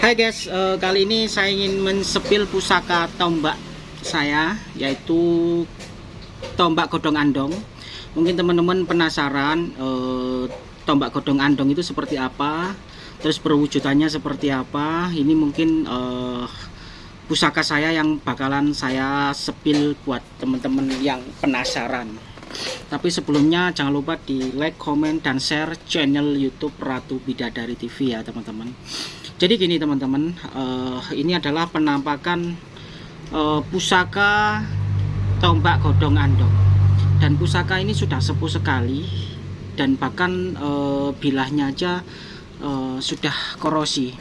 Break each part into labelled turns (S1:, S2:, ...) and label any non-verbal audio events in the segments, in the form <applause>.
S1: Hai guys, uh, kali ini saya ingin mensepil pusaka tombak saya yaitu tombak godong andong. Mungkin teman-teman penasaran uh, tombak godong andong itu seperti apa, terus perwujudannya seperti apa. Ini mungkin uh, pusaka saya yang bakalan saya sepil buat teman-teman yang penasaran. Tapi sebelumnya jangan lupa di like, comment, dan share channel YouTube Ratu Bidadari TV ya teman-teman. Jadi gini teman-teman, uh, ini adalah penampakan uh, pusaka tombak godong andong. Dan pusaka ini sudah sepuh sekali dan bahkan uh, bilahnya aja uh, sudah korosi.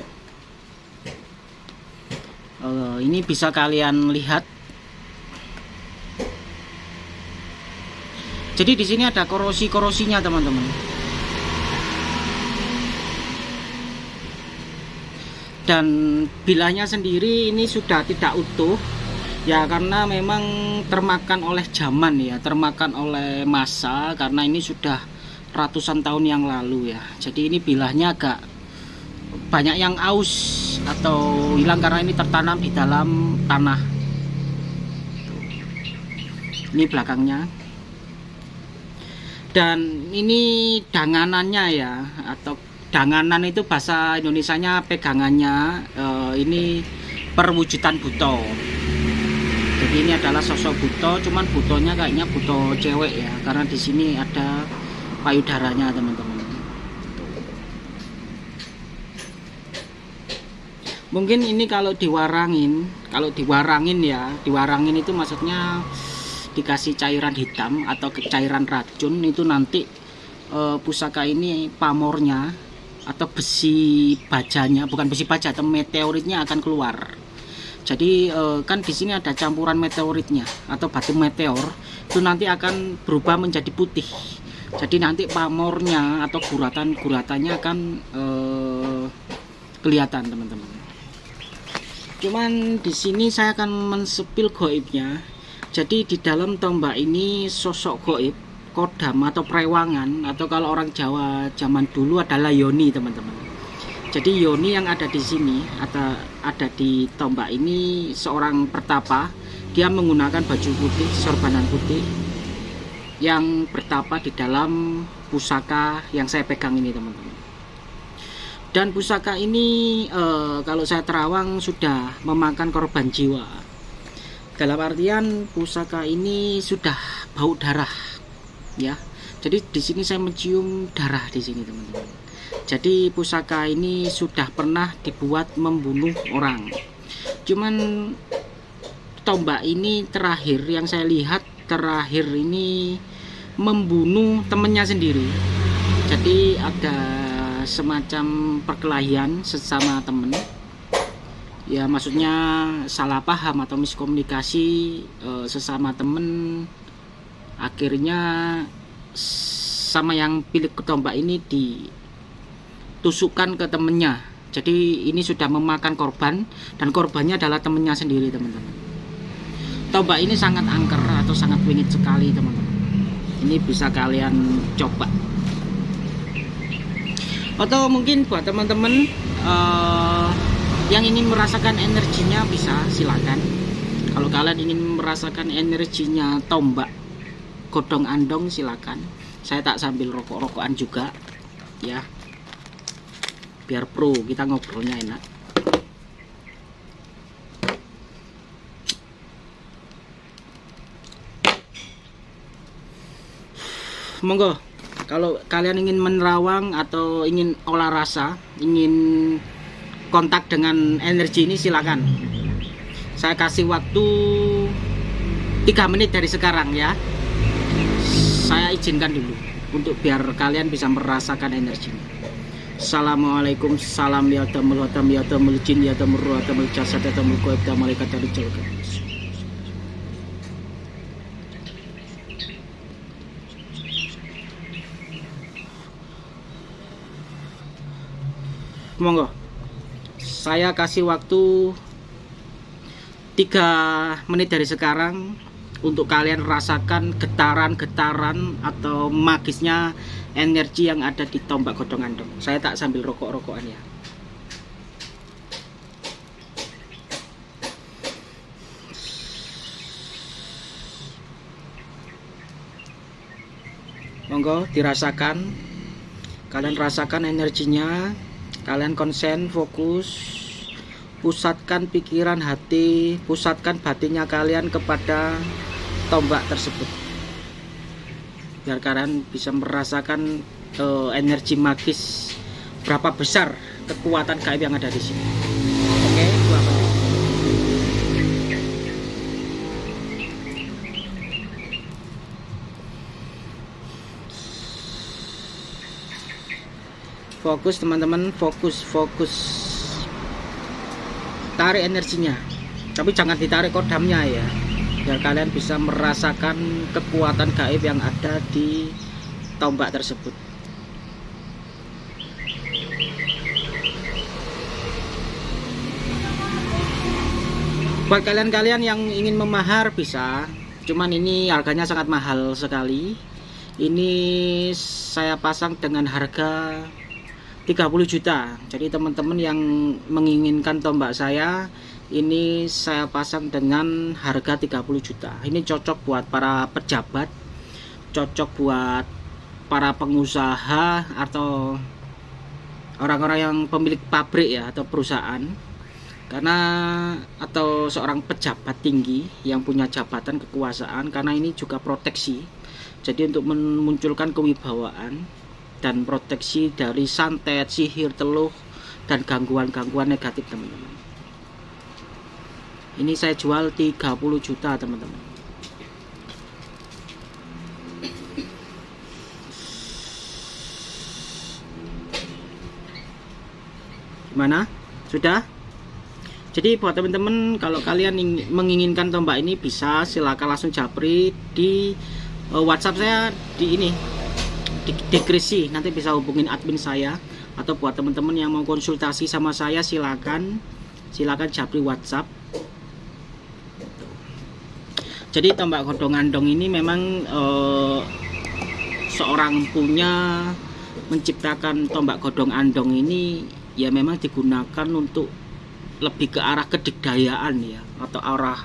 S1: Uh, ini bisa kalian lihat Jadi di sini ada korosi-korosinya teman-teman. Dan bilahnya sendiri ini sudah tidak utuh ya karena memang termakan oleh zaman ya, termakan oleh masa karena ini sudah ratusan tahun yang lalu ya. Jadi ini bilahnya agak banyak yang aus atau hilang karena ini tertanam di dalam tanah. Ini belakangnya dan ini danganannya ya atau danganan itu bahasa Indonesianya pegangannya uh, ini perwujudan buto. Jadi ini adalah sosok buto cuman butonya kayaknya buto cewek ya karena di sini ada payudaranya teman-teman. Mungkin ini kalau diwarangin kalau diwarangin ya diwarangin itu maksudnya dikasih cairan hitam atau cairan racun itu nanti e, pusaka ini pamornya atau besi bajanya bukan besi baja atau meteoritnya akan keluar. Jadi e, kan di sini ada campuran meteoritnya atau batu meteor itu nanti akan berubah menjadi putih. Jadi nanti pamornya atau guratan-guratannya akan e, kelihatan teman-teman. Cuman di sini saya akan mensepil goibnya. Jadi di dalam tombak ini sosok goib kodam atau prewangan atau kalau orang Jawa zaman dulu adalah yoni teman-teman. Jadi yoni yang ada di sini atau ada di tombak ini seorang pertapa dia menggunakan baju putih sorbanan putih yang bertapa di dalam pusaka yang saya pegang ini teman-teman. Dan pusaka ini eh, kalau saya terawang sudah memakan korban jiwa. Dalam artian pusaka ini sudah bau darah ya. Jadi di sini saya mencium darah di sini teman-teman. Jadi pusaka ini sudah pernah dibuat membunuh orang. Cuman tombak ini terakhir yang saya lihat terakhir ini membunuh temennya sendiri. Jadi ada semacam perkelahian sesama temen. Ya maksudnya salah paham atau miskomunikasi e, sesama temen akhirnya sama yang pilih ketombak ini ditusukkan ke temennya. Jadi ini sudah memakan korban dan korbannya adalah temennya sendiri teman-teman. Tombak ini sangat angker atau sangat wingit sekali teman-teman. Ini bisa kalian coba. Atau mungkin buat teman-teman uh, yang ingin merasakan energinya bisa silakan. Kalau kalian ingin merasakan energinya tombak godong andong silakan. Saya tak sambil rokok-rokokan juga ya. Biar pro kita ngobrolnya enak. Monggo. Kalau kalian ingin menerawang atau ingin olah rasa ingin kontak dengan energi ini silakan. Saya kasih waktu tiga menit dari sekarang ya saya izinkan dulu untuk biar kalian bisa merasakan energinya Assalamualaikum salam ya tamul hatam ya tamul jin ya tamul ruh tamul jasad ya tamul kuib ya malaikat dari jalga monggo. Saya kasih waktu 3 menit dari sekarang untuk kalian rasakan getaran-getaran atau magisnya energi yang ada di tombak godong andong. Saya tak sambil rokok-rokokan ya. Monggo dirasakan. Kalian rasakan energinya. Kalian konsen fokus. Pusatkan pikiran hati. Pusatkan batinnya kalian kepada tombak tersebut. Biar kalian bisa merasakan uh, energi magis berapa besar kekuatan gaib yang ada di sini. Oke okay, fokus teman-teman fokus fokus. Tarik energinya. Tapi jangan ditarik kodamnya ya biar kalian bisa merasakan kekuatan gaib yang ada di tombak tersebut. Buat kalian-kalian yang ingin memahar bisa. Cuman ini harganya sangat mahal sekali. Ini saya pasang dengan harga 30 juta. Jadi teman-teman yang menginginkan tombak saya ini saya pasang dengan harga 30 juta. Ini cocok buat para pejabat cocok buat para pengusaha atau orang-orang yang pemilik pabrik ya atau perusahaan. Karena atau seorang pejabat tinggi yang punya jabatan kekuasaan karena ini juga proteksi. Jadi untuk memunculkan kewibawaan dan proteksi dari santet, sihir, teluh, dan gangguan-gangguan negatif teman-teman ini saya jual 30 juta teman-teman gimana? sudah? jadi buat teman-teman kalau kalian menginginkan tombak ini bisa silakan langsung japri di uh, whatsapp saya di ini di dekresi nanti bisa hubungin admin saya atau buat teman-teman yang mau konsultasi sama saya silakan silakan japri WhatsApp jadi tombak godong andong ini memang eh, seorang punya menciptakan tombak godong andong ini ya memang digunakan untuk lebih ke arah kedikdayaan ya atau arah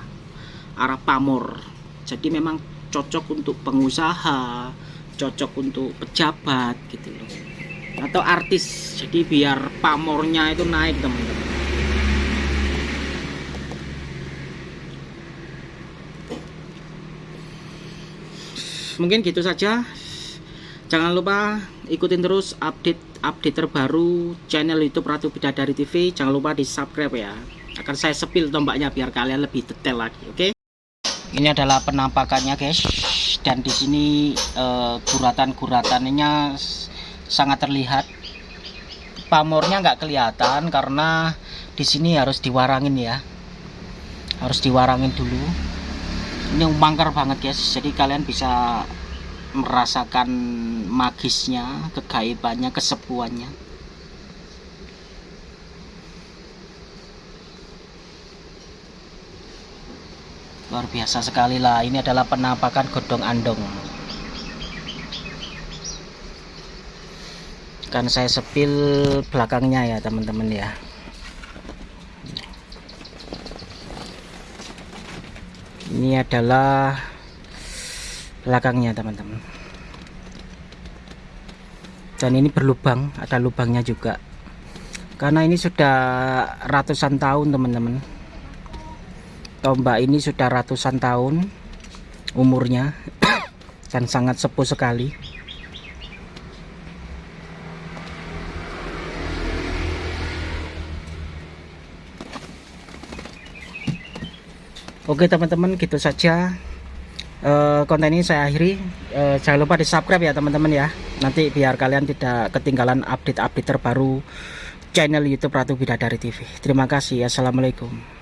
S1: arah pamor. Jadi memang cocok untuk pengusaha cocok untuk pejabat gitu loh. Atau artis jadi biar pamornya itu naik teman-teman mungkin gitu saja. Jangan lupa ikutin terus update-update terbaru channel YouTube Ratu Bidadari TV jangan lupa di subscribe ya akan saya sepil tombaknya biar kalian lebih detail lagi oke? Okay? ini adalah penampakannya guys. Dan di sini uh, guratan-guratannya sangat terlihat. Pamornya nggak kelihatan karena di sini harus diwarangin ya. Harus diwarangin dulu ini mangkar banget guys. Jadi kalian bisa merasakan magisnya kegaibannya kesepuannya. Luar biasa sekali lah. Ini adalah penampakan godong andong. Kan saya sepil belakangnya ya teman-teman ya ini adalah belakangnya teman-teman. Dan ini berlubang ada lubangnya juga. Karena ini sudah ratusan tahun teman-teman. Tombak ini sudah ratusan tahun umurnya <coughs> dan sangat sepuh sekali Oke teman-teman gitu saja. Uh, konten ini saya akhiri. Uh, jangan lupa di subscribe ya teman-teman ya. Nanti biar kalian tidak ketinggalan update-update terbaru channel YouTube Ratu Bidadari TV terima kasih. Assalamualaikum